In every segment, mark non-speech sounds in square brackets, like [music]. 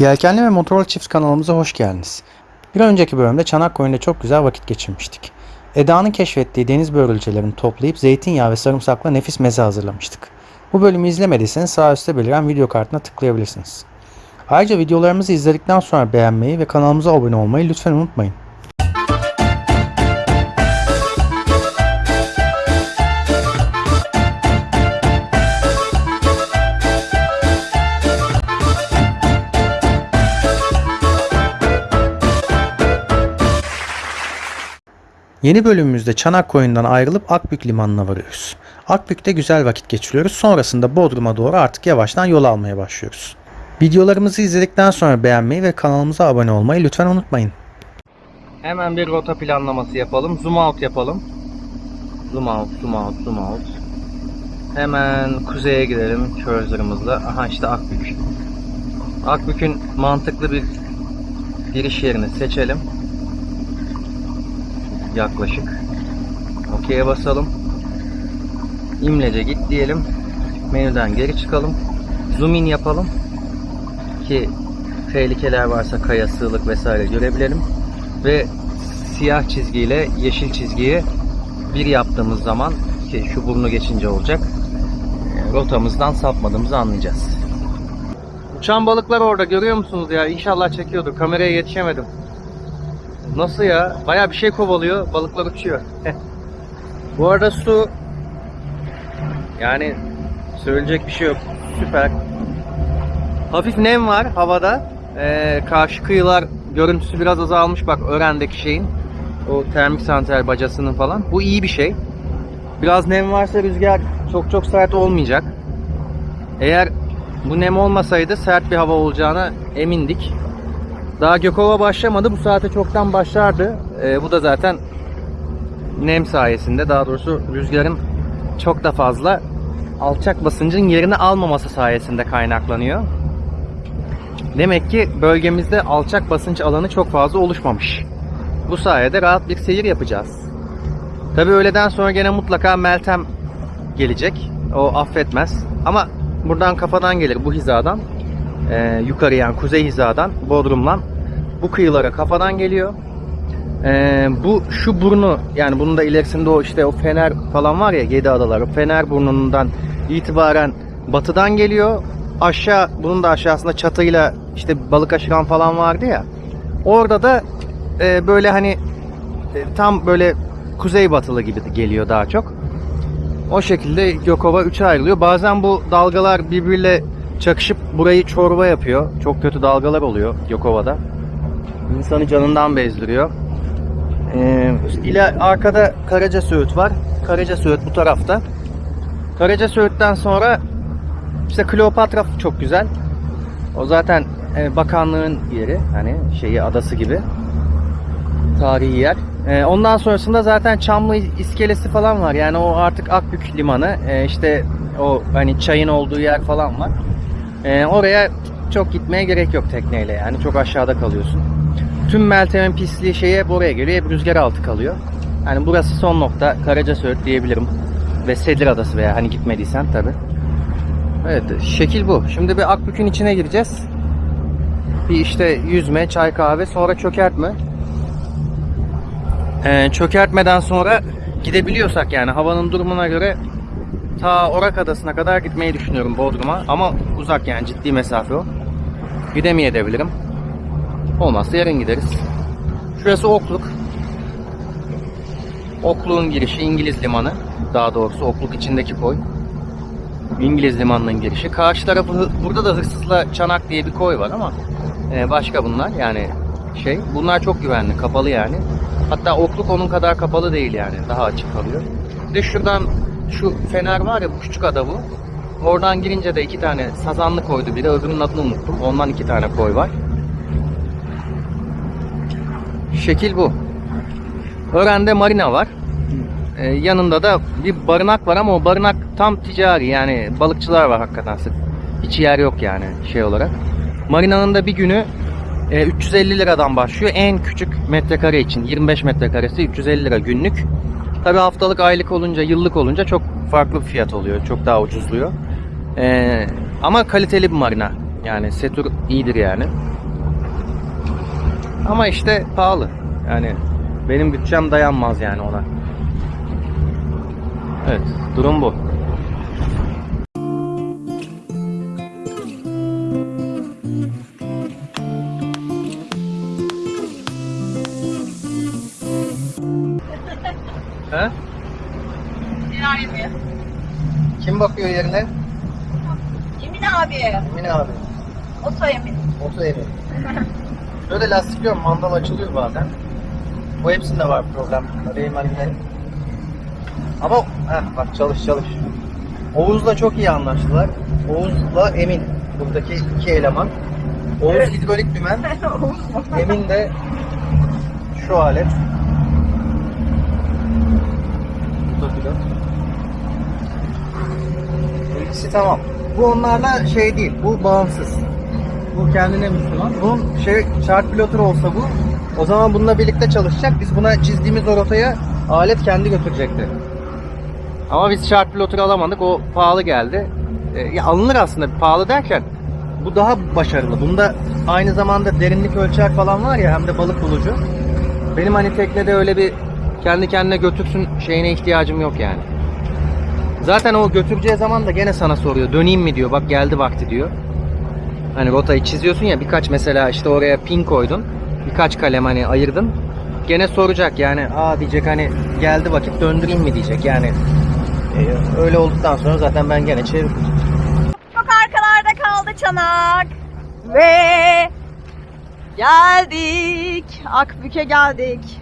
Yelkenli ve Motorlu Çift kanalımıza hoş geldiniz. Bir önceki bölümde Çanakkale'de çok güzel vakit geçirmiştik. Eda'nın keşfettiği deniz börülcelerini toplayıp zeytinyağı ve sarımsakla nefis meze hazırlamıştık. Bu bölümü izlemediyseniz sağ üstte beliren video kartına tıklayabilirsiniz. Ayrıca videolarımızı izledikten sonra beğenmeyi ve kanalımıza abone olmayı lütfen unutmayın. Yeni bölümümüzde Çanakkale'den ayrılıp Akbük limanına varıyoruz. Akbük'te güzel vakit geçiriyoruz. Sonrasında Bodrum'a doğru artık yavaştan yol almaya başlıyoruz. Videolarımızı izledikten sonra beğenmeyi ve kanalımıza abone olmayı lütfen unutmayın. Hemen bir rota planlaması yapalım. Zoom out yapalım. Zoom out, zoom out, zoom out. Hemen kuzeye gidelim cursor'ımızla. Aha işte Akbük. Akbük'ün mantıklı bir giriş yerini seçelim yaklaşık. OK'ye basalım. İmlece git diyelim. Menüden geri çıkalım. Zoom in yapalım. Ki tehlikeler varsa kaya, sığlık vesaire görebilelim. Ve siyah çizgiyle yeşil çizgiyi bir yaptığımız zaman ki şu burnu geçince olacak. e, Rotamızdan sapmadığımızı anlayacağız. Uçan balıklar orada görüyor musunuz ya? İnşallah çekiyordur. Kameraya yetişemedim. Nasıl ya? Baya bir şey kovalıyor. Balıklar uçuyor. [laughs] Bu arada su yani söyleyecek bir şey yok. Süper. Hafif nem var havada. Ee, karşı kıyılar görüntüsü biraz azalmış. Bak Ören'deki şeyin. O termik santral bacasının falan. Bu iyi bir şey. Biraz nem varsa rüzgar çok çok sert olmayacak. Eğer bu nem olmasaydı sert bir hava olacağına emindik. Daha Gökova başlamadı. Bu saate çoktan başlardı. Ee, bu da zaten nem sayesinde daha doğrusu rüzgarın çok da fazla alçak basıncın yerini almaması sayesinde kaynaklanıyor. Demek ki bölgemizde alçak basınç alanı çok fazla oluşmamış. Bu sayede rahat bir seyir yapacağız. Tabi öğleden sonra gene mutlaka Meltem gelecek. O affetmez. Ama buradan kafadan gelir bu hizadan. Ee, yukarı yani kuzey hizadan Bodrum'dan bu kıyılara kafadan geliyor. Ee, bu şu burnu yani bunun da ilerisinde o işte o Fener falan var ya Yedi Adalar. O Fener burnundan itibaren batıdan geliyor. Aşağı bunun da aşağısında çatıyla işte balık aşıran falan vardı ya. Orada da e, böyle hani e, tam böyle kuzey batılı gibi geliyor daha çok. O şekilde Gökova 3'e ayrılıyor. Bazen bu dalgalar birbiriyle çakışıp burayı çorba yapıyor. Çok kötü dalgalar oluyor Gökova'da. İnsanı canından bezdiriyor. Ee, ile arkada Karaca Söğüt var. Karaca Söğüt bu tarafta. Karaca Söğüt'ten sonra işte Kleopatra çok güzel. O zaten e, bakanlığın yeri. Hani şeyi adası gibi. Tarihi yer. E, ondan sonrasında zaten Çamlı iskelesi falan var. Yani o artık Akbük limanı. E, işte o hani çayın olduğu yer falan var. E, oraya çok gitmeye gerek yok tekneyle yani. Çok aşağıda kalıyorsun. Tüm Meltem'in pisliği şeye buraya geliyor. Hep rüzgar altı kalıyor. Yani burası son nokta. Karaca Söğüt diyebilirim. Ve Sedir Adası veya hani gitmediysen tabi. Evet şekil bu. Şimdi bir Akbük'ün içine gireceğiz. Bir işte yüzme, çay kahve sonra çökertme. Ee, çökertmeden sonra gidebiliyorsak yani havanın durumuna göre ta Orak Adası'na kadar gitmeyi düşünüyorum Bodrum'a. Ama uzak yani ciddi mesafe o. Gidemeyebilirim. Olmazsa yarın gideriz. Şurası Okluk. Okluk'un girişi İngiliz limanı. Daha doğrusu Okluk içindeki koy. İngiliz limanının girişi. Karşı tarafı burada da Hırsızla Çanak diye bir koy var ama e, başka bunlar yani şey. Bunlar çok güvenli, kapalı yani. Hatta Okluk onun kadar kapalı değil yani. Daha açık kalıyor. Bir de şuradan şu fener var ya bu küçük ada bu. Oradan girince de iki tane sazanlı koydu biri. Öbürünün adını unuttum. Ondan iki tane koy var. Şekil bu. Ören'de marina var. Ee, yanında da bir barınak var ama o barınak tam ticari yani balıkçılar var hakikaten. Hiç yer yok yani şey olarak. Marinanın da bir günü e, 350 liradan başlıyor. En küçük metrekare için 25 metrekaresi 350 lira günlük. Tabi haftalık aylık olunca yıllık olunca çok farklı bir fiyat oluyor. Çok daha ucuzluyor. Ee, ama kaliteli bir marina. Yani Setur iyidir yani. Ama işte pahalı. Yani benim bütçem dayanmaz yani ona. Evet, durum bu. [laughs] He? Kim bakıyor yerine? Emin abi. Emin abi. Oto Emin. Oto Emin. [laughs] Böyle lastikliyorum, mandal açılıyor bazen. Bu hepsinde var problem. Arayayım hani. Ama heh, bak çalış çalış. Oğuz'la çok iyi anlaştılar. Oğuz'la Emin. Buradaki iki eleman. Oğuz hidrolik dümen. [laughs] Emin de şu alet. Bu da pilot. İkisi tamam. Bu onlarla şey değil. Bu bağımsız. Bu kendine Müslüman. Bunun şey şart pilotur olsa bu. O zaman bununla birlikte çalışacak. Biz buna çizdiğimiz o rotaya alet kendi götürecekti. Ama biz şart piloturu alamadık. O pahalı geldi. E, ya alınır aslında pahalı derken bu daha başarılı. Bunda aynı zamanda derinlik ölçer falan var ya hem de balık bulucu. Benim hani teknede öyle bir kendi kendine götürsün şeyine ihtiyacım yok yani. Zaten o götüreceği zaman da gene sana soruyor. Döneyim mi diyor. Bak geldi vakti diyor. Hani rotayı çiziyorsun ya birkaç mesela işte oraya pin koydun. Birkaç kalem hani ayırdın. Gene soracak yani aa diyecek hani geldi vakit döndüreyim mi diyecek yani. e, öyle olduktan sonra zaten ben gene çeviririm. Çok arkalarda kaldı çanak. Ve geldik. Akbük'e geldik.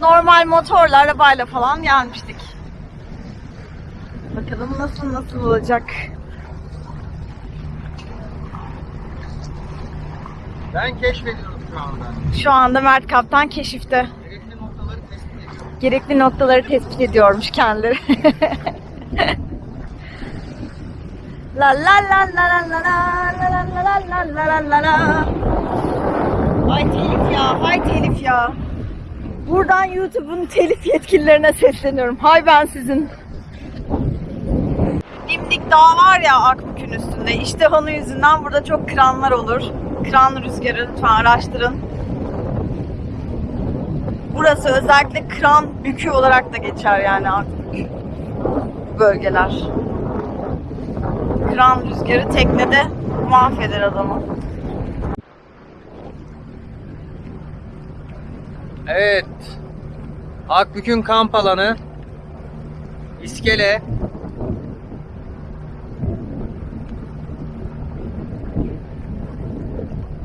Normal motorla, arabayla falan gelmiştik. Bakalım nasıl nasıl olacak. Ben keşfediyorum şu anda. Şu anda Mert Kaptan keşifte. Gerekli noktaları tespit ediyorum. Gerekli noktaları tespit ediyormuş kendileri. La la la la la la la la la la la la la la. Ay telif ya, hay telif ya. Buradan YouTube'un telif yetkililerine sesleniyorum. Hay ben sizin. Dimdik Dağ var ya Akbük'ün üstünde. İşte onun yüzünden burada çok kranlar olur. Kran rüzgarı lütfen araştırın. Burası özellikle kran bükü olarak da geçer yani. Bu bölgeler. Kran rüzgarı teknede mahveder adamı. Evet. Akbük'ün kamp alanı. İskele.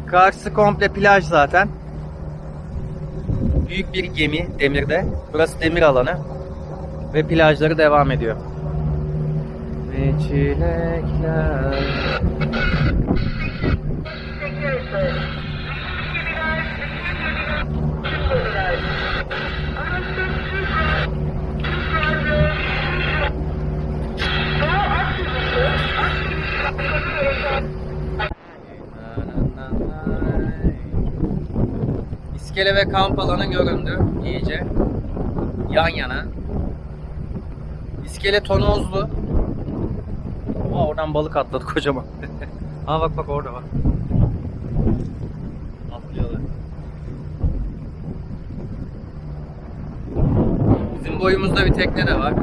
Karşısı komple plaj zaten. Büyük bir gemi demirde. Burası demir alanı. Ve plajları devam ediyor. Ve çilekler. İskele ve kamp alanı göründü iyice. Yan yana. İskele tonozlu. Aa, oradan balık atladı [laughs] kocaman. Aa bak bak orada bak. Atlıyorlar. Bizim boyumuzda bir tekne de var.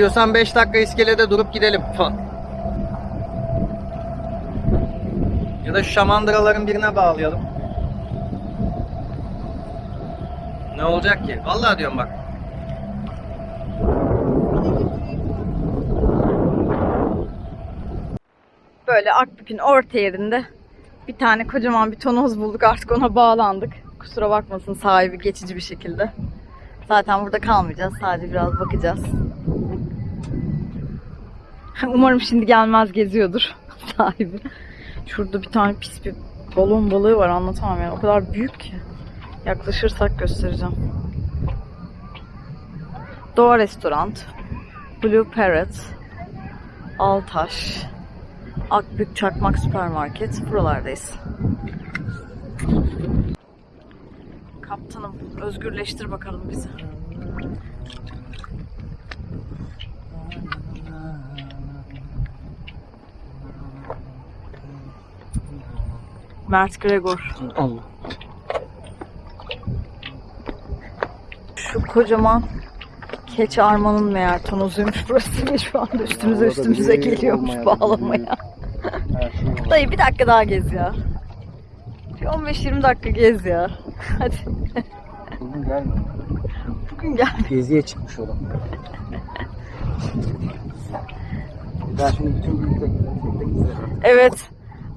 İstiyorsan 5 dakika iskelede durup gidelim. Ya da şu şamandıraların birine bağlayalım. Ne olacak ki? Vallahi diyorum bak. Böyle Akbük'ün orta yerinde bir tane kocaman bir tonoz bulduk. Artık ona bağlandık. Kusura bakmasın sahibi geçici bir şekilde. Zaten burada kalmayacağız. Sadece biraz bakacağız. [laughs] Umarım şimdi gelmez geziyordur [laughs] sahibi. Şurada bir tane pis bir balon balığı var anlatamam yani. O kadar büyük ki. Yaklaşırsak göstereceğim. Doğa Restoran, Blue Parrot, Altaş, Akbük Çakmak Süpermarket. Buralardayız. Kaptanım özgürleştir bakalım bizi. Mert Gregor. Allah. Şu kocaman Keç Arman'ın meğer tonozuymuş burası ve şu anda üstümüze üstümüze geliyormuş bağlamaya. Dayı bir dakika daha gez ya. Bir 15-20 dakika gez ya. Hadi Bugün gelmiyor. bugün gel. Geziye çıkmış olan. Ben şimdi bütün büyük tekneleri izlerim. Evet.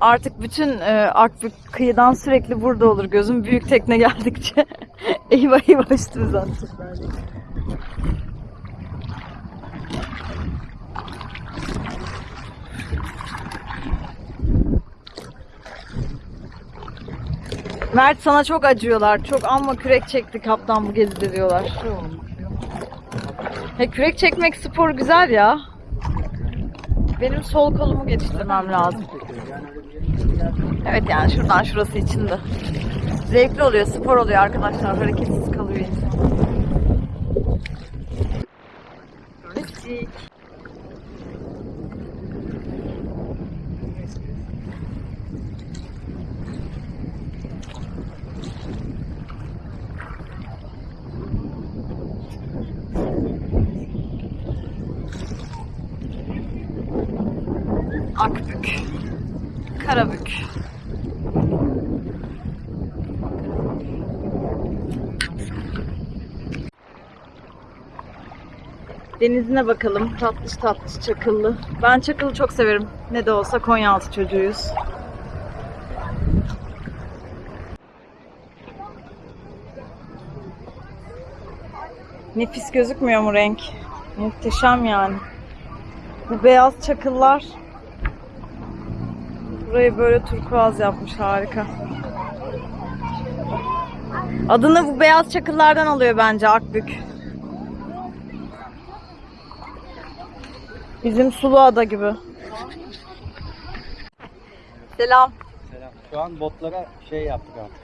Artık bütün e, Akbük kıyıdan sürekli burada olur. Gözüm büyük tekne geldikçe. [laughs] eyvah eyvah üstümüze atmışlar. Mert sana çok acıyorlar. Çok amma kürek çekti kaptan bu gezide diyorlar. He, kürek çekmek spor güzel ya. Benim sol kolumu geliştirmem lazım. Evet yani şuradan şurası içinde. Zevkli oluyor, spor oluyor arkadaşlar. Hareketsiz kalıyor insan. Turistik. Akbük. Karabük. Denizine bakalım. Tatlış tatlış çakıllı. Ben çakılı çok severim. Ne de olsa Konyaaltı çocuğuyuz. Nefis gözükmüyor mu renk? Muhteşem yani. Bu beyaz çakıllar Burayı böyle turkuaz yapmış harika. Adını bu beyaz çakıllardan alıyor bence Akbük. Bizim sulu ada gibi. Selam. Selam. Şu an botlara şey yaptık artık.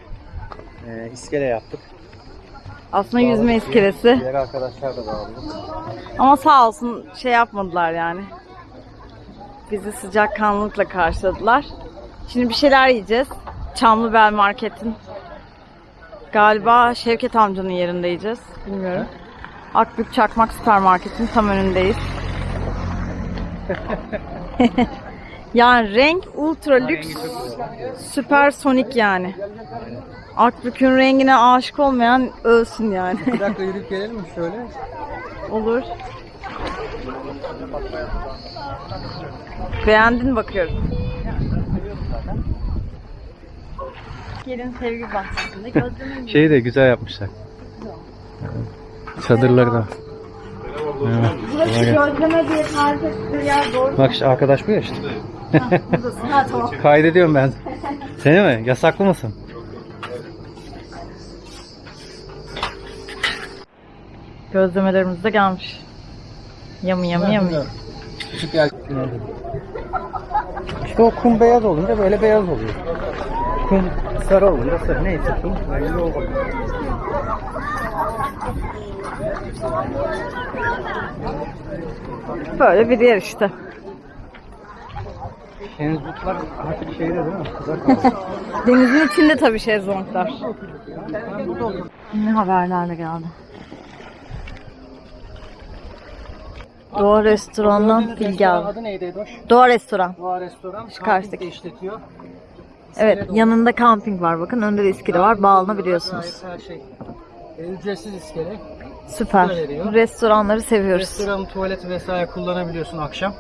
Ee, iskele yaptık. Aslında yüzme Bağladık. iskelesi. Diğer arkadaşlar da bağladı. Ama sağ olsun şey yapmadılar yani. Bizi sıcakkanlılıkla karşıladılar. Şimdi bir şeyler yiyeceğiz. Çamlıbel Market'in galiba Şevket amcanın yerinde yiyeceğiz. Bilmiyorum. Akbük Çakmak Süpermarket'in tam önündeyiz. [laughs] yani renk ultra lüks süpersonik yani. Akbük'ün rengine aşık olmayan ölsün yani. Bir dakika yürüyüp gelelim mi şöyle? Olur. Beğendin bakıyorum. Gelin sevgi bahçesinde gözlemin Şeyi de güzel yapmışlar. Çadırları da. Gelsin. gözleme diye tarif ettiği yer doğru. Bak işte arkadaş bu ya işte. Buradasın. Ha tamam. Kaydediyorum ben. Seni mi? Yasaklı mısın? Gözlemelerimiz de gelmiş. Yamı yamı yamı. Küçük yer. İşte o kum beyaz olunca böyle beyaz oluyor. Kum sarı olunca sarı. Neyse kum rengi oluyor. Böyle bir yer işte. Şenzutlar hafif şeyde değil mi? Kızar. [laughs] Denizin içinde tabii şezlonglar. Ne haberlerle geldi. Doğa Restoran'dan bilgi aldım. Adı neydi Edoş? Doğa Restoran. Doğa Restoran. Şu karşıdaki. işletiyor. Evet yanında kamping var bakın önde de iskele var bağlanabiliyorsunuz. Her şey. E, ücretsiz iskele. Süper. veriyor. Restoranları seviyoruz. Restoran, tuvalet vesaire kullanabiliyorsun akşam.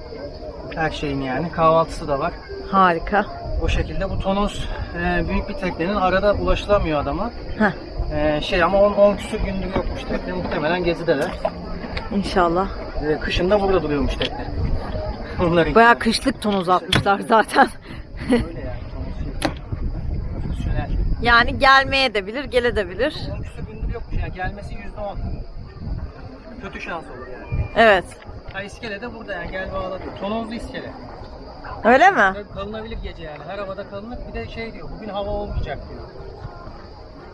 Her şeyin yani. Kahvaltısı da var. Harika. O şekilde bu tonos e, büyük bir teknenin arada ulaşılamıyor adama. Heh, E, şey ama 10 10 küsur gündür yokmuş tekne muhtemelen gezideler. inşallah. E, kışın da burada duruyormuş tekne. [laughs] Onların Bayağı kışlık ton uzatmışlar zaten. öyle yani. tonos şey. Profesyonel. yani gelmeye de bilir, gele de bilir. 10 küsur gündür yokmuş yani gelmesi %10. Kötü şans olur yani. Evet. Ha iskele de burada yani gel bağla diyor. Tonozlu iskele. Öyle mi? Kalınabilir gece yani. Her havada kalınır. Bir de şey diyor. Bugün hava olmayacak diyor.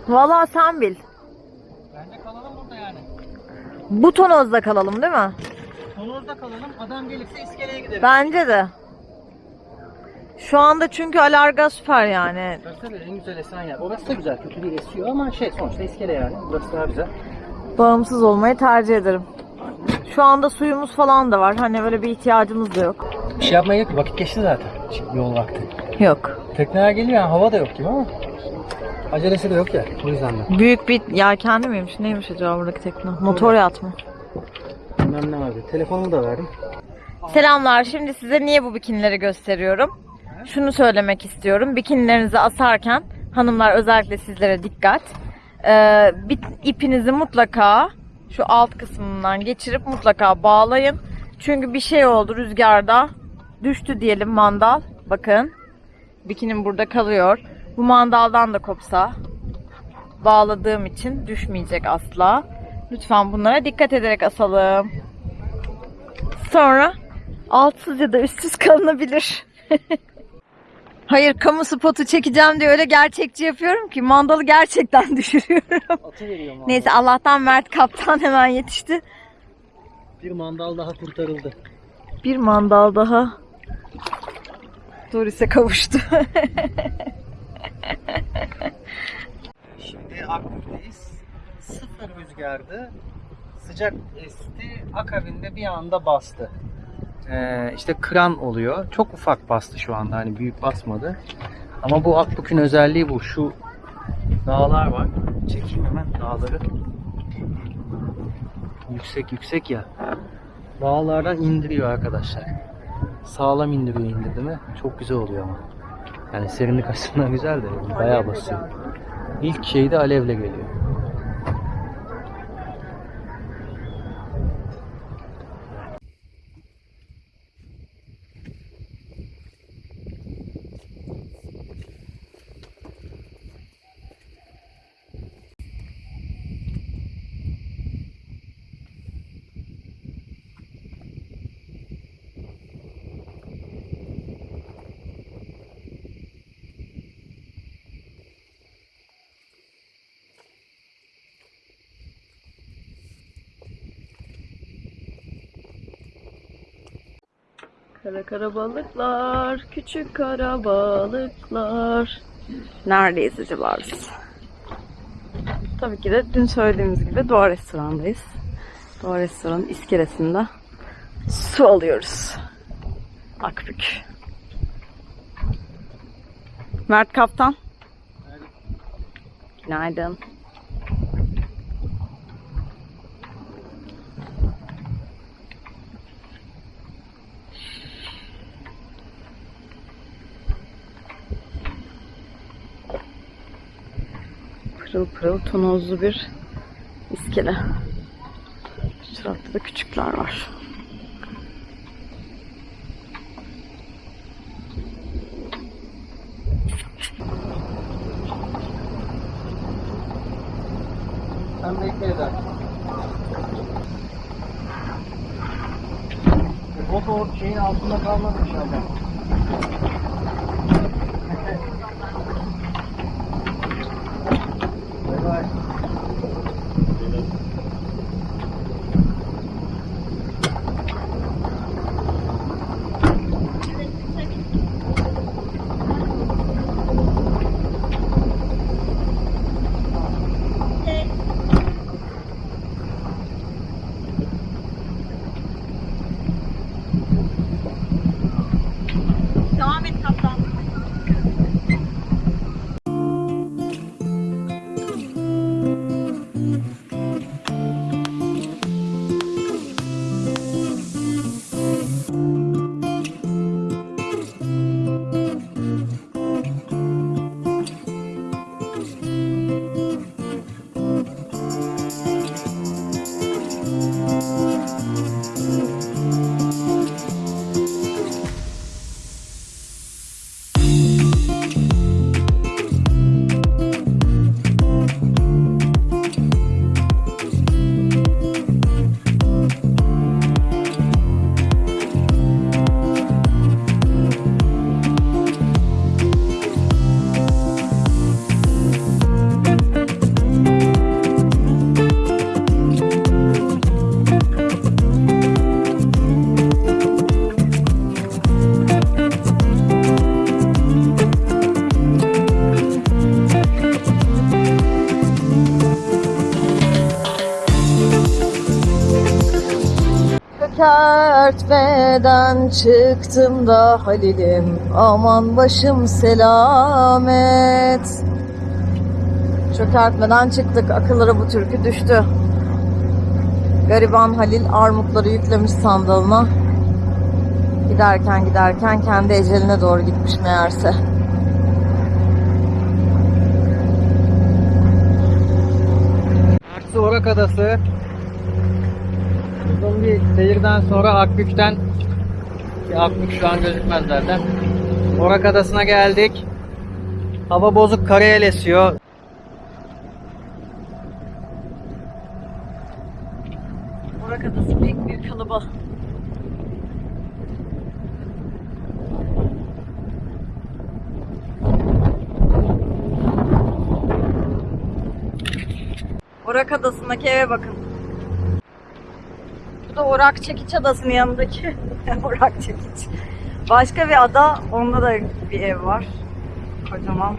Vallahi sen bil. Bence kalalım burada yani. Bu tonozda kalalım değil mi? Tonozda kalalım. Adam gelirse iskeleye gideriz. Bence de. Şu anda çünkü alarga süper yani. Tabii en güzel esen yer. Orası da güzel. Kötü değil esiyor ama şey sonuçta iskele yani. Burası daha güzel. Bağımsız olmayı tercih ederim. Şu anda suyumuz falan da var. Hani öyle bir ihtiyacımız da yok. Bir şey yapmaya gerek yok. Vakit geçti zaten. Şimdi yol vakti. Yok. Tekneler geliyor yani hava da yok gibi ama. Acelesi de yok ya. O yüzden de. Büyük bir yelkenli miymiş? Neymiş acaba buradaki tekne? Motor yat mı? Bilmem ne vardı. Telefonumu da verdim. Selamlar. Şimdi size niye bu bikinileri gösteriyorum? Şunu söylemek istiyorum. Bikinilerinizi asarken hanımlar özellikle sizlere dikkat. Ee, bir ipinizi mutlaka şu alt kısmından geçirip mutlaka bağlayın. Çünkü bir şey oldu rüzgarda. Düştü diyelim mandal. Bakın. Bikinim burada kalıyor. Bu mandaldan da kopsa bağladığım için düşmeyecek asla. Lütfen bunlara dikkat ederek asalım. Sonra altsız ya da üstsüz kalınabilir. [laughs] Hayır kamu spotu çekeceğim diye öyle gerçekçi yapıyorum ki mandalı gerçekten [laughs] düşürüyorum. Atı. Neyse Allah'tan Mert kaptan hemen yetişti. Bir mandal daha kurtarıldı. Bir mandal daha Doris'e kavuştu. [laughs] Şimdi Akbük'teyiz. Sıfır rüzgardı. Sıcak esti. Akabinde bir anda bastı. Ee, işte kran oluyor. Çok ufak bastı şu anda. Hani büyük basmadı. Ama bu Akbük'ün özelliği bu. Şu dağlar var. Çekeyim hemen dağları. Yüksek yüksek ya. Dağlardan indiriyor arkadaşlar. Sağlam indiriyor indirdi? Çok güzel oluyor ama. Yani serinlik açısından güzel de bayağı basıyor. İlk şey de alevle geliyor. Kara kara balıklar, küçük kara balıklar. Neredeyiz acaba biz? Tabii ki de dün söylediğimiz gibi Doğa Restoran'dayız. Doğa Restoran'ın iskelesinde su alıyoruz. Akbük. Mert Kaptan. Günaydın. Pırıl pırıl tonozlu bir iskele. Şu tarafta da küçükler var. Sen bekle Eda. Bot o şeyin altında kalmadı inşallah. Çökertmeden çıktım da Halil'im aman başım selamet. Çökertmeden çıktık akıllara bu türkü düştü. Gariban Halil armutları yüklemiş sandalına. Giderken giderken kendi eceline doğru gitmiş meğerse. Aksu Orak Adası. Uzun bir seyirden sonra Akbük'ten ki Akbük şu an gözükmez zaten. Orak Adası'na geldik. Hava bozuk karayel esiyor. Orak Adası pek büyük kalabalık. Orak Adası'ndaki eve bakın. Da Orak Çekiç Adası'nın yanındaki [laughs] Orak Çekiç. Başka bir ada, onda da bir ev var. Kocaman.